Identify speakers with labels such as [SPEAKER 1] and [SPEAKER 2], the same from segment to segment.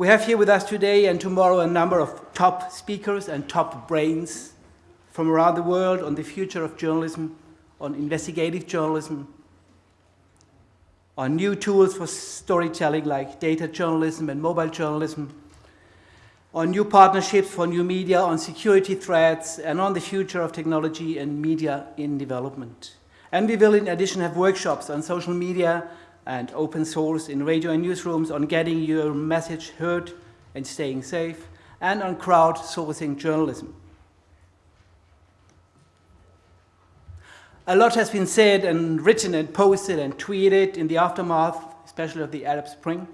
[SPEAKER 1] We have here with us today and tomorrow a number of top speakers and top brains from around the world on the future of journalism, on investigative journalism, on new tools for storytelling like data journalism and mobile journalism, on new partnerships for new media, on security threats, and on the future of technology and media in development. And we will in addition have workshops on social media and open source in radio and newsrooms on getting your message heard and staying safe, and on crowdsourcing journalism. A lot has been said and written and posted and tweeted in the aftermath, especially of the Arab Spring,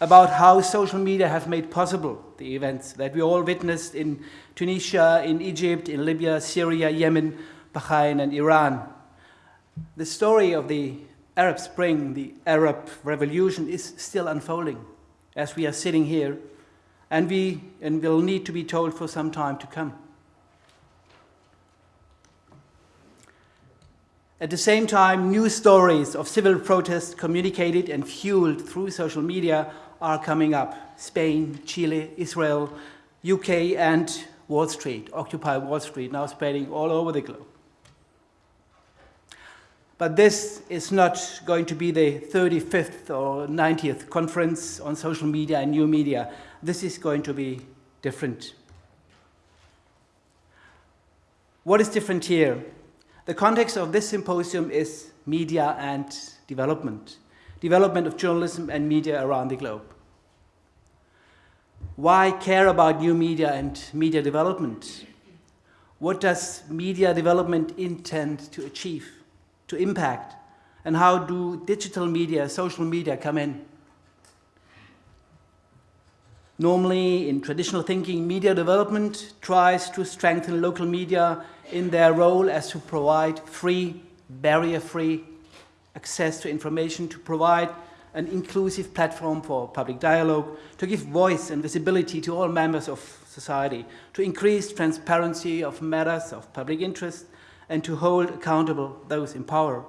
[SPEAKER 1] about how social media have made possible the events that we all witnessed in Tunisia, in Egypt, in Libya, Syria, Yemen, Bahrain, and Iran. The story of the Arab Spring, the Arab Revolution, is still unfolding as we are sitting here, and we and will need to be told for some time to come. At the same time, new stories of civil protests communicated and fueled through social media are coming up. Spain, Chile, Israel, UK, and Wall Street, Occupy Wall Street, now spreading all over the globe. But this is not going to be the 35th or 90th conference on social media and new media. This is going to be different. What is different here? The context of this symposium is media and development development of journalism and media around the globe. Why care about new media and media development? What does media development intend to achieve, to impact? And how do digital media, social media come in? Normally, in traditional thinking, media development tries to strengthen local media in their role as to provide free, barrier-free access to information to provide an inclusive platform for public dialogue, to give voice and visibility to all members of society, to increase transparency of matters of public interest, and to hold accountable those in power.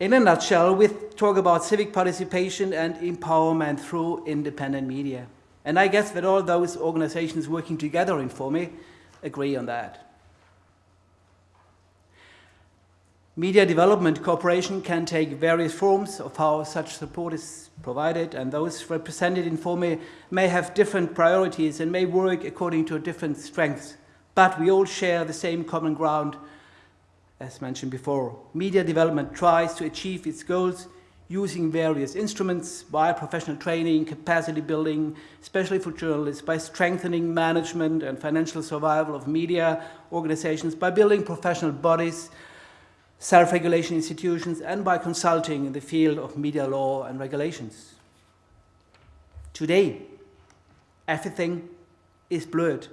[SPEAKER 1] In a nutshell, we talk about civic participation and empowerment through independent media. And I guess that all those organizations working together in FoME agree on that. Media development cooperation can take various forms of how such support is provided and those represented in FoME may have different priorities and may work according to different strengths, but we all share the same common ground as mentioned before. Media development tries to achieve its goals using various instruments by professional training, capacity building, especially for journalists, by strengthening management and financial survival of media organizations, by building professional bodies, self-regulation institutions, and by consulting in the field of media law and regulations. Today, everything is blurred.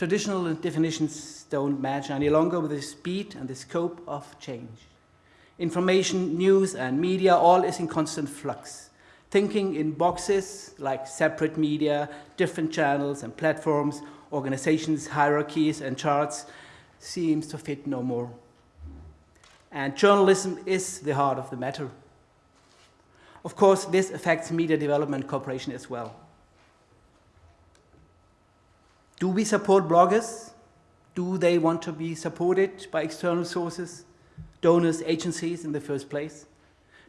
[SPEAKER 1] Traditional definitions don't match any longer with the speed and the scope of change. Information, news, and media all is in constant flux. Thinking in boxes like separate media, different channels and platforms, organizations, hierarchies, and charts seems to fit no more. And journalism is the heart of the matter. Of course, this affects media development cooperation as well. Do we support bloggers? Do they want to be supported by external sources, donors, agencies in the first place?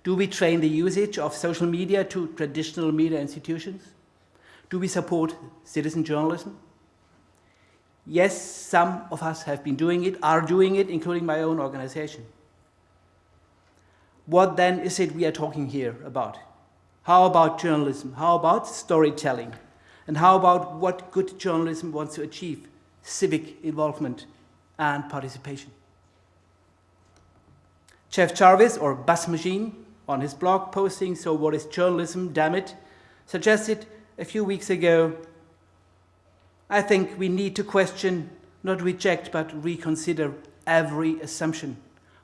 [SPEAKER 1] Do we train the usage of social media to traditional media institutions? Do we support citizen journalism? Yes, some of us have been doing it, are doing it, including my own organization. What then is it we are talking here about? How about journalism? How about storytelling? And how about what good journalism wants to achieve? Civic involvement and participation. Jeff Jarvis, or Buzz Machine, on his blog posting, So What is Journalism, Damn It, suggested a few weeks ago, I think we need to question, not reject, but reconsider every assumption,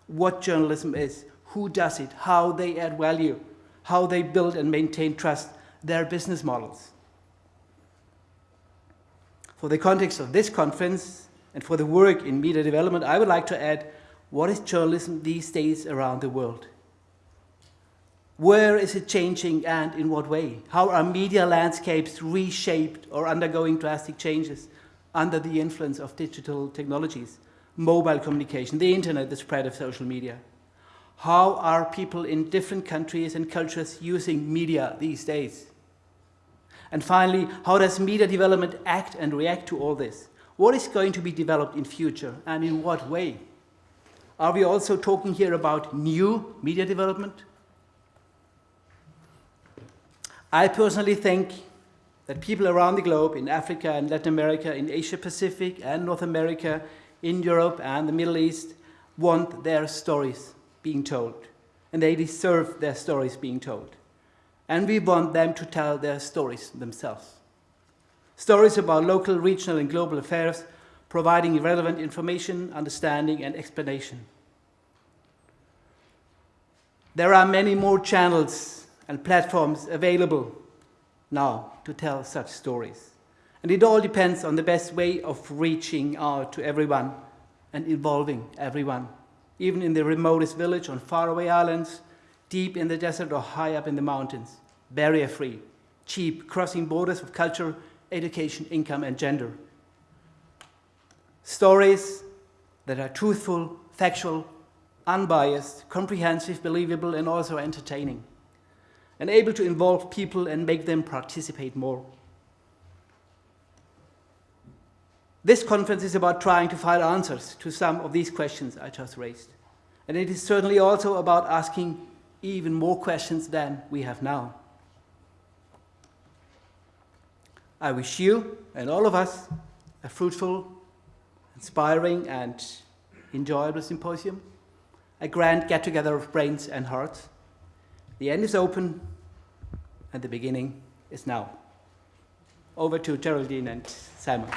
[SPEAKER 1] what journalism is, who does it, how they add value, how they build and maintain trust, their business models. For the context of this conference and for the work in media development, I would like to add what is journalism these days around the world? Where is it changing and in what way? How are media landscapes reshaped or undergoing drastic changes under the influence of digital technologies, mobile communication, the internet, the spread of social media? How are people in different countries and cultures using media these days? And finally, how does media development act and react to all this? What is going to be developed in future and in what way? Are we also talking here about new media development? I personally think that people around the globe, in Africa and Latin America, in Asia Pacific and North America, in Europe and the Middle East, want their stories being told. And they deserve their stories being told. And we want them to tell their stories themselves. Stories about local, regional, and global affairs, providing relevant information, understanding, and explanation. There are many more channels and platforms available now to tell such stories. And it all depends on the best way of reaching out to everyone and involving everyone, even in the remotest village on faraway islands, deep in the desert or high up in the mountains, barrier-free, cheap, crossing borders of culture, education, income, and gender. Stories that are truthful, factual, unbiased, comprehensive, believable, and also entertaining, and able to involve people and make them participate more. This conference is about trying to find answers to some of these questions I just raised. And it is certainly also about asking even more questions than we have now. I wish you and all of us a fruitful, inspiring, and enjoyable symposium, a grand get-together of brains and hearts. The end is open, and the beginning is now. Over to Geraldine and Simon.